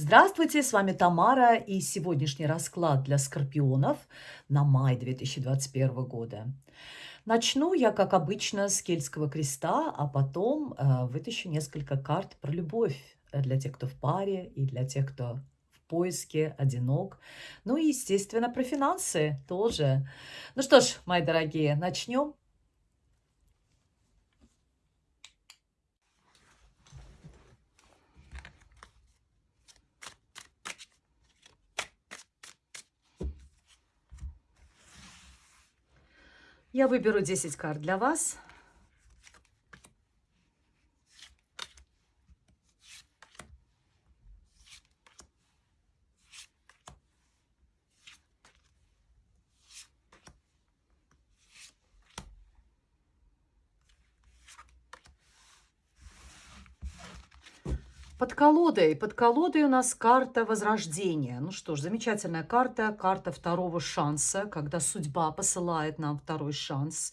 Здравствуйте, с вами Тамара и сегодняшний расклад для скорпионов на май 2021 года. Начну я, как обычно, с кельтского креста, а потом э, вытащу несколько карт про любовь для тех, кто в паре и для тех, кто в поиске, одинок. Ну и, естественно, про финансы тоже. Ну что ж, мои дорогие, начнем. Я выберу 10 карт для вас. Под колодой. Под колодой у нас карта Возрождения. Ну что ж, замечательная карта. Карта второго шанса, когда судьба посылает нам второй шанс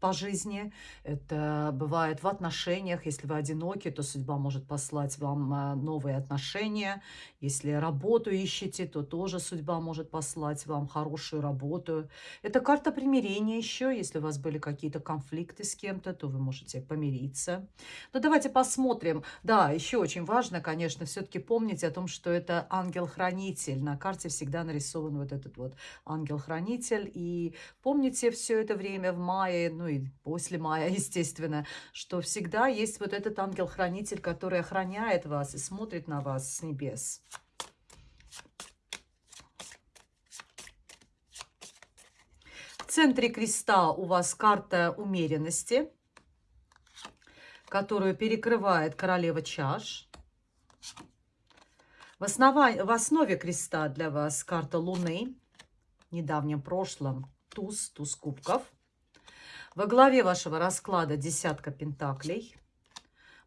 по жизни. Это бывает в отношениях. Если вы одиноки, то судьба может послать вам а, новые отношения. Если работу ищете, то тоже судьба может послать вам хорошую работу. Это карта примирения еще. Если у вас были какие-то конфликты с кем-то, то вы можете помириться. Но давайте посмотрим. Да, еще очень важно, конечно, все-таки помнить о том, что это ангел-хранитель. На карте всегда нарисован вот этот вот ангел-хранитель. И помните все это время в мае, ну и после мая, естественно, что всегда есть вот этот ангел-хранитель, который охраняет вас и смотрит на вас с небес. В центре креста у вас карта умеренности, которую перекрывает королева чаш. В, основа... в основе креста для вас карта Луны. Недавнем прошлом туз, туз кубков. Во главе вашего расклада десятка пентаклей.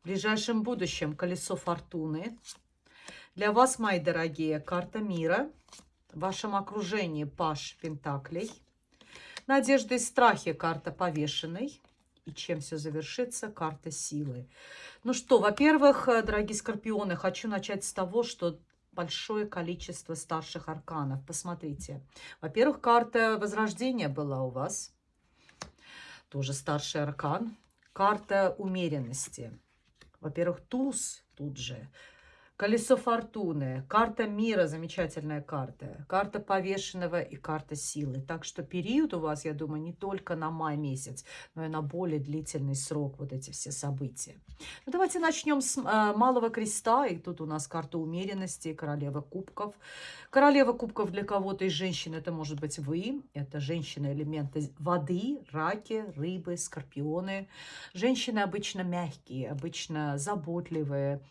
В ближайшем будущем колесо фортуны. Для вас, мои дорогие, карта мира. В вашем окружении паш пентаклей. Надежды и страхи карта повешенной. И чем все завершится, карта силы. Ну что, во-первых, э, дорогие скорпионы, хочу начать с того, что большое количество старших арканов. Посмотрите. Во-первых, карта Возрождения была у вас. Тоже старший аркан. Карта умеренности. Во-первых, туз тут же. Колесо фортуны, карта мира, замечательная карта, карта повешенного и карта силы. Так что период у вас, я думаю, не только на май месяц, но и на более длительный срок вот эти все события. Ну, давайте начнем с э, малого креста. И тут у нас карта умеренности, королева кубков. Королева кубков для кого-то из женщин это может быть вы. Это женщины элементы воды, раки, рыбы, скорпионы. Женщины обычно мягкие, обычно заботливые,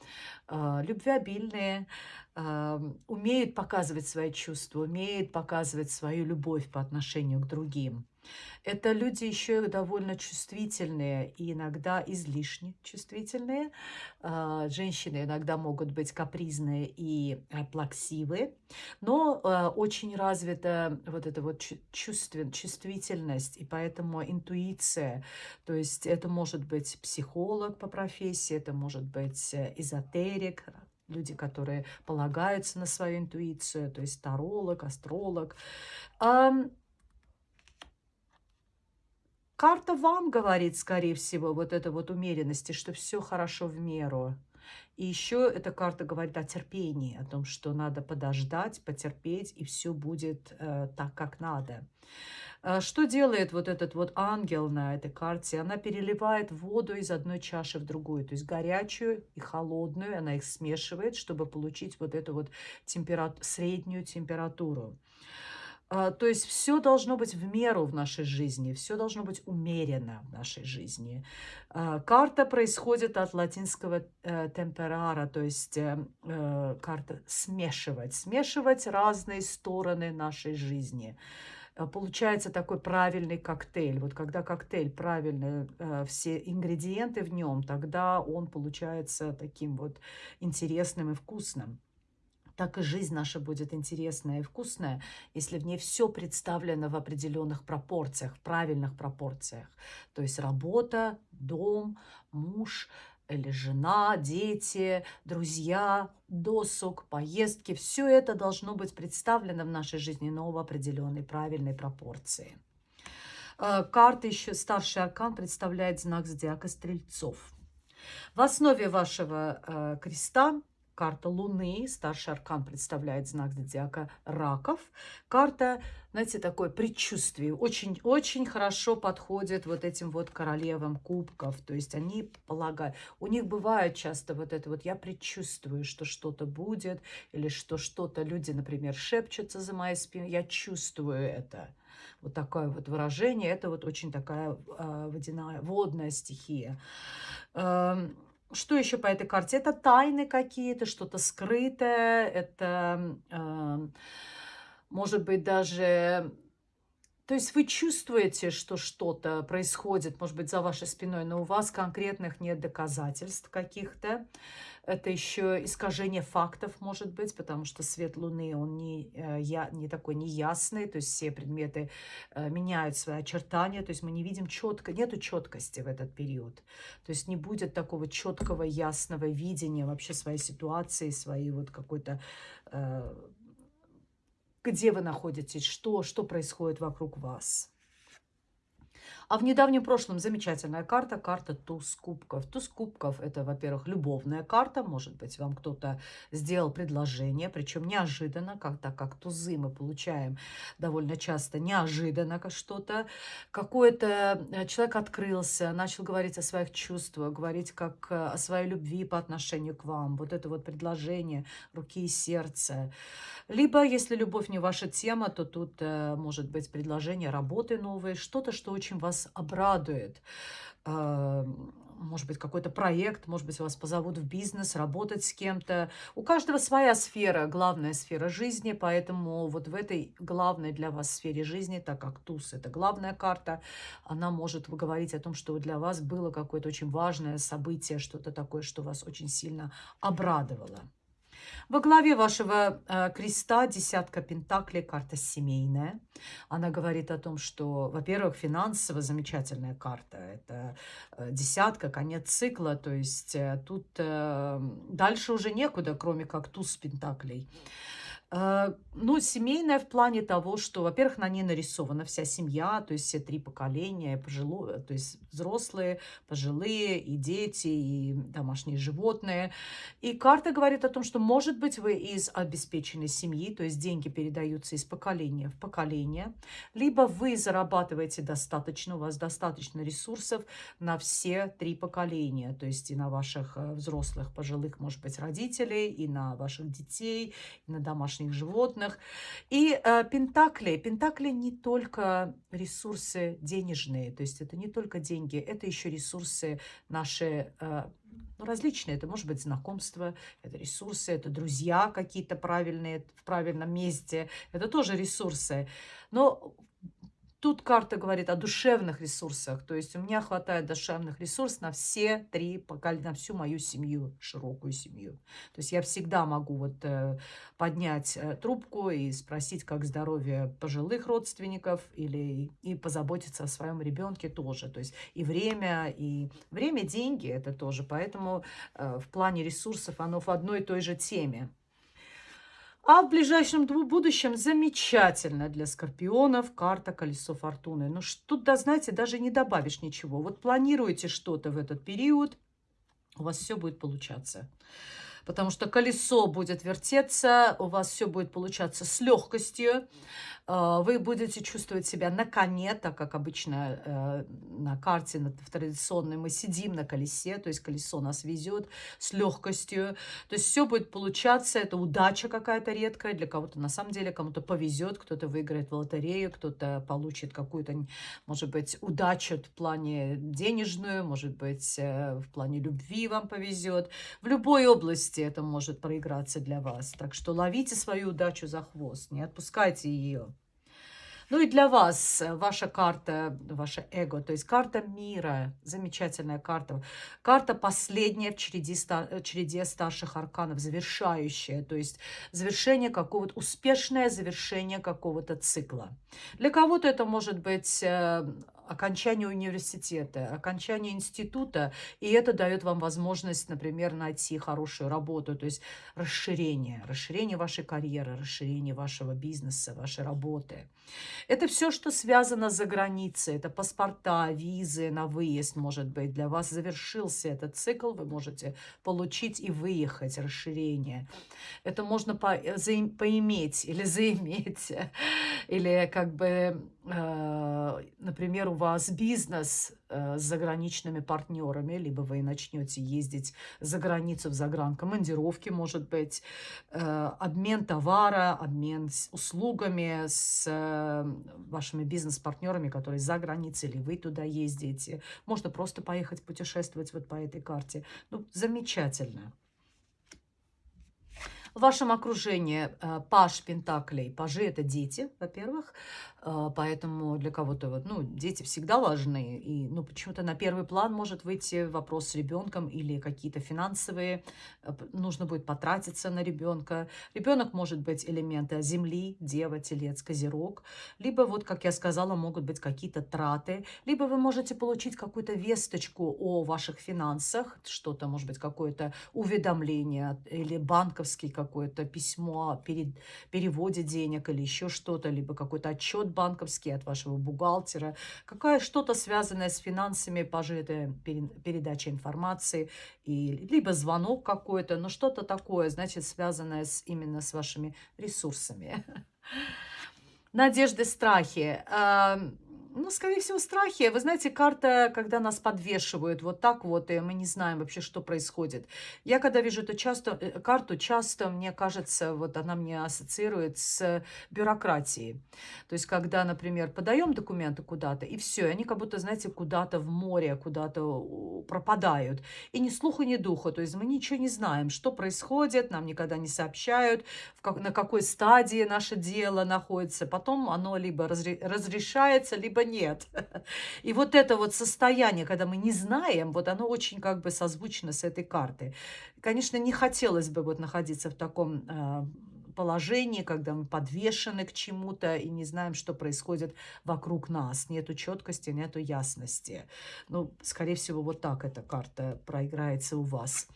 любвеобильные стабильные, умеют показывать свои чувства, умеют показывать свою любовь по отношению к другим. Это люди еще довольно чувствительные и иногда излишне чувствительные. А, женщины иногда могут быть капризные и э, плаксивые, но э, очень развита вот эта вот чувствен, чувствительность и поэтому интуиция. То есть это может быть психолог по профессии, это может быть э, эзотерик, люди, которые полагаются на свою интуицию, то есть таролог, астролог. Карта вам говорит, скорее всего, вот это вот умеренности, что все хорошо в меру. И еще эта карта говорит о терпении, о том, что надо подождать, потерпеть, и все будет э, так, как надо. Э, что делает вот этот вот ангел на этой карте? Она переливает воду из одной чаши в другую, то есть горячую и холодную, она их смешивает, чтобы получить вот эту вот температу среднюю температуру. А, то есть все должно быть в меру в нашей жизни, все должно быть умеренно в нашей жизни. А, карта происходит от латинского э, темперара, то есть э, э, карта смешивать, смешивать разные стороны нашей жизни. Получается такой правильный коктейль. Вот когда коктейль правильный, все ингредиенты в нем, тогда он получается таким вот интересным и вкусным так и жизнь наша будет интересная и вкусная, если в ней все представлено в определенных пропорциях, в правильных пропорциях. То есть работа, дом, муж, или жена, дети, друзья, досуг, поездки. Все это должно быть представлено в нашей жизни, но в определенной правильной пропорции. Э, карта еще, старший аркан представляет знак зодиака Стрельцов. В основе вашего э, креста карта Луны, старший аркан представляет знак зодиака Раков. Карта, знаете, такое предчувствие, очень-очень хорошо подходит вот этим вот королевам кубков. То есть они полагают, у них бывает часто вот это вот, я предчувствую, что что-то будет, или что что-то, люди, например, шепчутся за моей спиной, я чувствую это. Вот такое вот выражение, это вот очень такая э, водяная, водная стихия. Эм, что еще по этой карте? Это тайны какие-то, что-то скрытое, это, э, может быть, даже... То есть вы чувствуете, что что-то происходит, может быть, за вашей спиной, но у вас конкретных нет доказательств каких-то. Это еще искажение фактов может быть, потому что свет Луны, он не, э, я, не такой неясный, то есть все предметы э, меняют свои очертания, то есть мы не видим четко, нету четкости в этот период. То есть не будет такого четкого, ясного видения вообще своей ситуации, своей вот какой-то э, где вы находитесь, что, что происходит вокруг вас. А в недавнем прошлом замечательная карта, карта туз кубков. Туз кубков – это, во-первых, любовная карта. Может быть, вам кто-то сделал предложение, причем неожиданно, как, так как тузы мы получаем довольно часто неожиданно что-то. Какой-то э, человек открылся, начал говорить о своих чувствах, говорить как э, о своей любви по отношению к вам. Вот это вот предложение руки и сердца. Либо, если любовь не ваша тема, то тут э, может быть предложение работы новой, что-то, что очень вас обрадует. Э, может быть, какой-то проект, может быть, вас позовут в бизнес, работать с кем-то. У каждого своя сфера, главная сфера жизни, поэтому вот в этой главной для вас сфере жизни, так как туз – это главная карта, она может говорить о том, что для вас было какое-то очень важное событие, что-то такое, что вас очень сильно обрадовало. Во главе вашего э, креста десятка пентаклей, карта семейная. Она говорит о том, что, во-первых, финансово замечательная карта. Это э, десятка, конец цикла, то есть э, тут э, дальше уже некуда, кроме как туз пентаклей. Ну, семейная в плане того, что, во-первых, на ней нарисована вся семья, то есть все три поколения, пожилые, то есть взрослые, пожилые, и дети, и домашние животные. И карта говорит о том, что, может быть, вы из обеспеченной семьи, то есть деньги передаются из поколения в поколение, либо вы зарабатываете достаточно, у вас достаточно ресурсов на все три поколения, то есть и на ваших э, взрослых, пожилых, может быть, родителей, и на ваших детей, и на домашних домашних животных. И э, пентакли. Пентакли не только ресурсы денежные, то есть это не только деньги, это еще ресурсы наши э, ну, различные. Это может быть знакомство, это ресурсы, это друзья какие-то правильные, в правильном месте. Это тоже ресурсы. Но Тут карта говорит о душевных ресурсах, то есть у меня хватает душевных ресурсов на все три поколения, на всю мою семью, широкую семью. То есть я всегда могу вот э, поднять э, трубку и спросить, как здоровье пожилых родственников, или и позаботиться о своем ребенке тоже. То есть и время, и время, деньги это тоже. Поэтому э, в плане ресурсов оно в одной и той же теме. А в ближайшем будущем замечательно для скорпионов карта колесо фортуны. Ну, тут, да, знаете, даже не добавишь ничего. Вот планируете что-то в этот период, у вас все будет получаться потому что колесо будет вертеться, у вас все будет получаться с легкостью, вы будете чувствовать себя на коне, так как обычно э, на карте в традиционной мы сидим на колесе, то есть колесо нас везет с легкостью, то есть все будет получаться, это удача какая-то редкая, для кого-то на самом деле, кому-то повезет, кто-то выиграет в лотерею, кто-то получит какую-то, может быть, удачу в плане денежную, может быть, э, в плане любви вам повезет, в любой области это может проиграться для вас. Так что ловите свою удачу за хвост, не отпускайте ее. Ну и для вас э, ваша карта, ваше эго, то есть карта мира, замечательная карта. Карта последняя в череде, э, череде старших арканов, завершающая, то есть завершение какого-то, успешное завершение какого-то цикла. Для кого-то это может быть э, окончание университета, окончание института, и это дает вам возможность, например, найти хорошую работу, то есть расширение, расширение вашей карьеры, расширение вашего бизнеса, вашей работы. Это все, что связано за границей, это паспорта, визы на выезд, может быть, для вас завершился этот цикл, вы можете получить и выехать, расширение. Это можно по, за, поиметь или заиметь, или как бы, э, например, у вас бизнес э, с заграничными партнерами, либо вы начнете ездить за границу в загранкомандировки, может быть, э, обмен товара, обмен услугами с э, вашими бизнес-партнерами, которые за границей, или вы туда ездите. Можно просто поехать путешествовать вот по этой карте. Ну, замечательно. В вашем окружении э, паш пентаклей. Пажи – это дети, во-первых. Э, поэтому для кого-то вот, ну, дети всегда важны. И, ну, почему-то на первый план может выйти вопрос с ребенком или какие-то финансовые. Э, нужно будет потратиться на ребенка. Ребенок может быть элемента земли, дева, телец, козерог. Либо, вот, как я сказала, могут быть какие-то траты. Либо вы можете получить какую-то весточку о ваших финансах. Что-то, может быть, какое-то уведомление или банковский какое-то письмо о переводе денег или еще что-то, либо какой-то отчет банковский от вашего бухгалтера, какая что-то связанное с финансами, пожитая передача информации, и, либо звонок какой-то, но что-то такое, значит, связанное с, именно с вашими ресурсами. Надежды, страхи. Ну, скорее всего, страхи. Вы знаете, карта, когда нас подвешивают вот так вот, и мы не знаем вообще, что происходит. Я, когда вижу эту часто, э, карту, часто, мне кажется, вот она мне ассоциирует с бюрократией. То есть, когда, например, подаем документы куда-то, и все, они как будто, знаете, куда-то в море, куда-то пропадают. И ни слуха, ни духа. То есть, мы ничего не знаем, что происходит, нам никогда не сообщают, как, на какой стадии наше дело находится. Потом оно либо разрешается, либо либо нет. И вот это вот состояние, когда мы не знаем, вот оно очень как бы созвучно с этой картой. Конечно, не хотелось бы вот находиться в таком а, положении, когда мы подвешены к чему-то и не знаем, что происходит вокруг нас. Нету четкости, нету ясности. Ну, скорее всего, вот так эта карта проиграется у вас.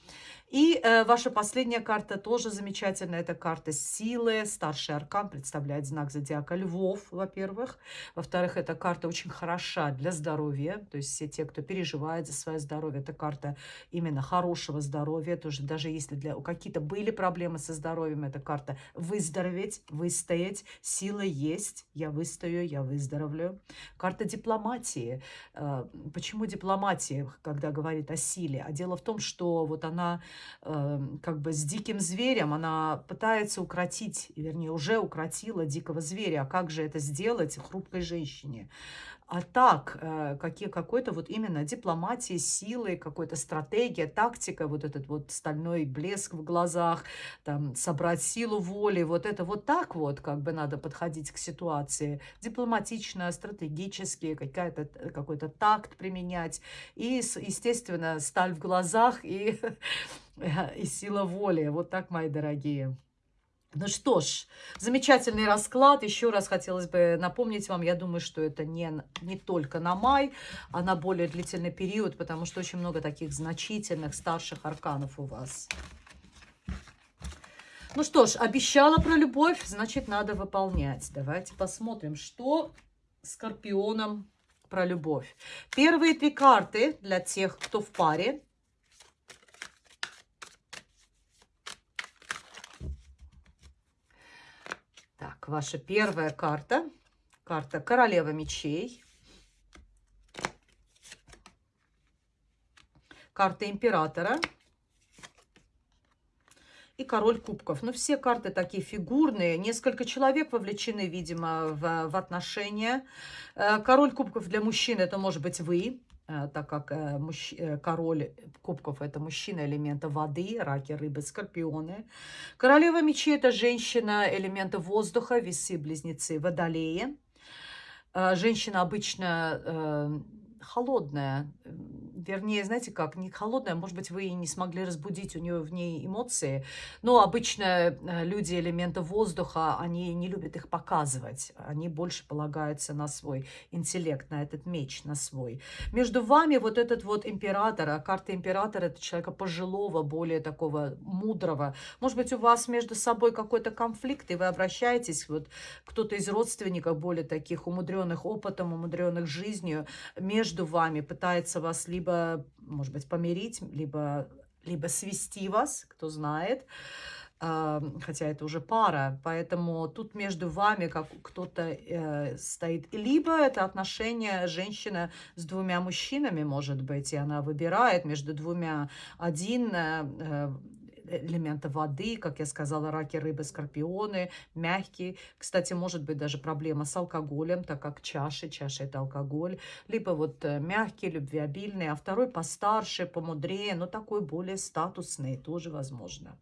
И э, ваша последняя карта тоже замечательная. Это карта силы. Старший аркан представляет знак зодиака львов, во-первых. Во-вторых, эта карта очень хороша для здоровья. То есть все те, кто переживает за свое здоровье, это карта именно хорошего здоровья. Тоже, даже если для, какие-то были проблемы со здоровьем, это карта выздороветь, выстоять. Сила есть. Я выстою, я выздоровлю. Карта дипломатии. Э, почему дипломатия, когда говорит о силе? А дело в том, что вот она Эм, как бы с диким зверем, она пытается укротить, вернее, уже укротила дикого зверя. А как же это сделать хрупкой женщине? А так, э, какие, какой-то вот именно дипломатии, силы, какой-то стратегия, тактика, вот этот вот стальной блеск в глазах, там, собрать силу воли, вот это вот так вот как бы надо подходить к ситуации. Дипломатично, стратегически, какой-то какой-то такт применять. И, естественно, сталь в глазах и, и сила воли. Вот так, мои дорогие. Ну что ж, замечательный расклад. Еще раз хотелось бы напомнить вам, я думаю, что это не, не только на май, а на более длительный период, потому что очень много таких значительных старших арканов у вас. Ну что ж, обещала про любовь, значит, надо выполнять. Давайте посмотрим, что Скорпионом про любовь. Первые три карты для тех, кто в паре. Ваша первая карта. Карта Королева мечей. Карта Императора. И король кубков. Ну, все карты такие фигурные. Несколько человек вовлечены, видимо, в, в отношения. Э, король кубков для мужчин это может быть вы. Э, так как э. Э, король кубков – это мужчина элемента воды, раки, рыбы, скорпионы. Королева мечей – это женщина элемента воздуха, весы, близнецы, водолеи. Женщина обычно холодная. Вернее, знаете как, не холодная, может быть, вы и не смогли разбудить у нее в ней эмоции. Но обычно э, люди элемента воздуха, они не любят их показывать. Они больше полагаются на свой интеллект, на этот меч, на свой. Между вами вот этот вот император, а карта императора – это человека пожилого, более такого мудрого. Может быть, у вас между собой какой-то конфликт, и вы обращаетесь, вот кто-то из родственников более таких умудренных опытом, умудренных жизнью, между вами пытается вас либо, может быть, помирить, либо, либо свести вас, кто знает, хотя это уже пара, поэтому тут между вами как кто-то э, стоит. Либо это отношение женщины с двумя мужчинами, может быть, и она выбирает между двумя. Один э, э элемента воды, как я сказала, раки, рыбы, скорпионы, мягкий. Кстати, может быть даже проблема с алкоголем, так как чаши, чаша это алкоголь. Либо вот э, мягкий, любвеобильный, а второй постарше, помудрее, но такой более статусный, тоже возможно.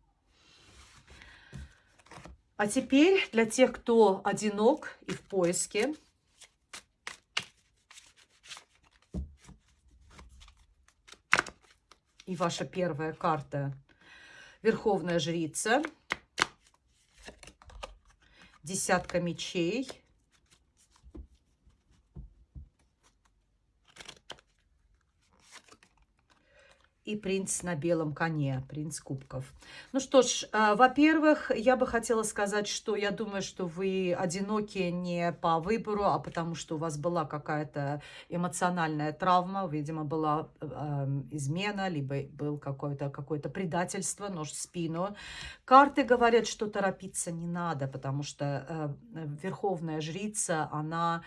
А теперь для тех, кто одинок и в поиске, и ваша первая карта Верховная жрица, десятка мечей, и принц на белом коне, принц кубков. Ну что ж, э, во-первых, я бы хотела сказать, что я думаю, что вы одиноки не по выбору, а потому что у вас была какая-то эмоциональная травма, видимо, была э, измена, либо был какое-то какое, предательство, нож в спину. Карты говорят, что торопиться не надо, потому что э, верховная жрица, она...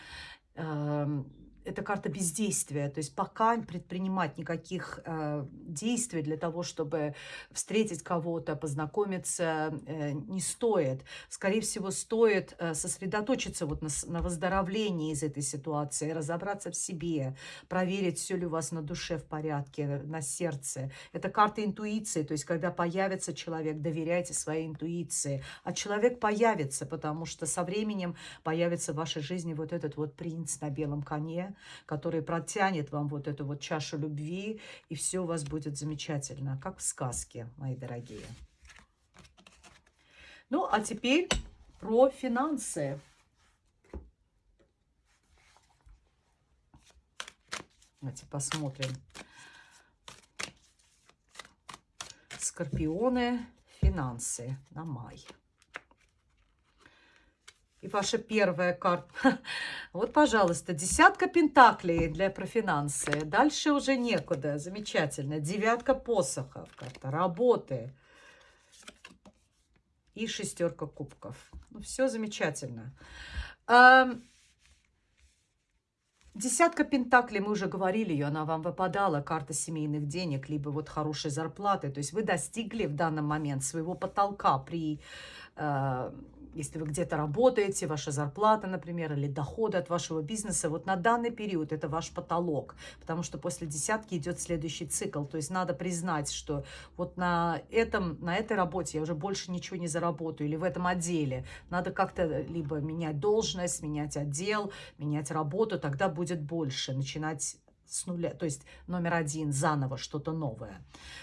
Э, это карта бездействия, то есть пока предпринимать никаких э, действий для того, чтобы встретить кого-то, познакомиться, э, не стоит. Скорее всего, стоит э, сосредоточиться вот на, на выздоровлении из этой ситуации, разобраться в себе, проверить, все ли у вас на душе в порядке, на сердце. Это карта интуиции, то есть когда появится человек, доверяйте своей интуиции. А человек появится, потому что со временем появится в вашей жизни вот этот вот принц на белом коне, который протянет вам вот эту вот чашу любви, и все у вас будет замечательно, как в сказке, мои дорогие. Ну, а теперь про финансы. Давайте посмотрим. Скорпионы, финансы на май. И ваша первая карта. Вот, пожалуйста, десятка пентаклей для профинансы. Дальше уже некуда. Замечательно. Девятка посохов. Карта работы. И шестерка кубков. Ну, все замечательно. Десятка пентаклей, мы уже говорили ее, она вам выпадала, карта семейных денег, либо вот хорошей зарплаты. То есть вы достигли в данный момент своего потолка при э, если вы где-то работаете, ваша зарплата, например, или доходы от вашего бизнеса, вот на данный период это ваш потолок, потому что после десятки идет следующий цикл. То есть надо признать, что вот на, этом, на этой работе я уже больше ничего не заработаю, или в этом отделе. Надо как-то либо менять должность, менять отдел, менять работу, тогда будет больше, начинать с нуля, то есть номер один, заново что-то новое.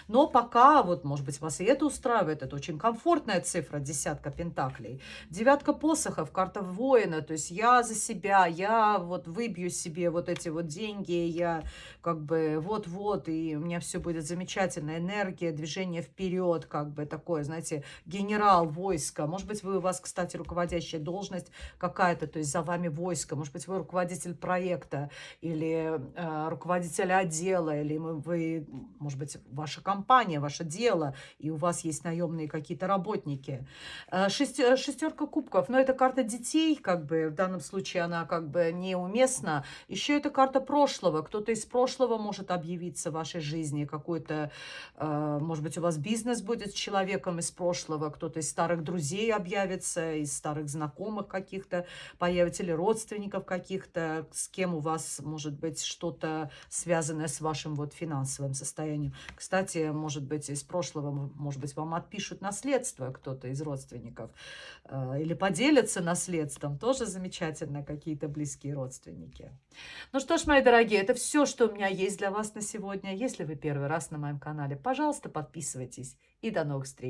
Но пока, вот, может быть, вас и это устраивает, это очень комфортная цифра, десятка пентаклей. Девятка посохов, карта воина, то есть я за себя, я вот выбью себе вот эти вот деньги, я как бы вот-вот, и у меня все будет замечательно, энергия, движение вперед, как бы такое, знаете, генерал войска. Может быть, вы у вас, кстати, руководящая должность какая-то, то есть за вами войско, может быть, вы руководитель проекта или э, руководителя отдела, или вы, может быть, ваша компания, ваше дело, и у вас есть наемные какие-то работники. Э, шестерка кубков, но это карта детей, как бы, в данном случае она как бы неуместна. Еще это карта прошлого, кто-то из прошлого может объявиться в вашей жизни, какой-то, э, может быть, у вас бизнес будет с человеком из прошлого, кто-то из старых друзей объявится, из старых знакомых каких-то появится, или родственников каких-то, с кем у вас, может быть, что-то связанное с вашим вот финансовым состоянием. Кстати, может быть, из прошлого, может быть, вам отпишут наследство кто-то из родственников э, или поделятся наследством. Тоже замечательно, какие-то близкие родственники. Ну что ж, мои дорогие, это все, что у меня есть для вас на сегодня. Если вы первый раз на моем канале, пожалуйста, подписывайтесь и до новых встреч.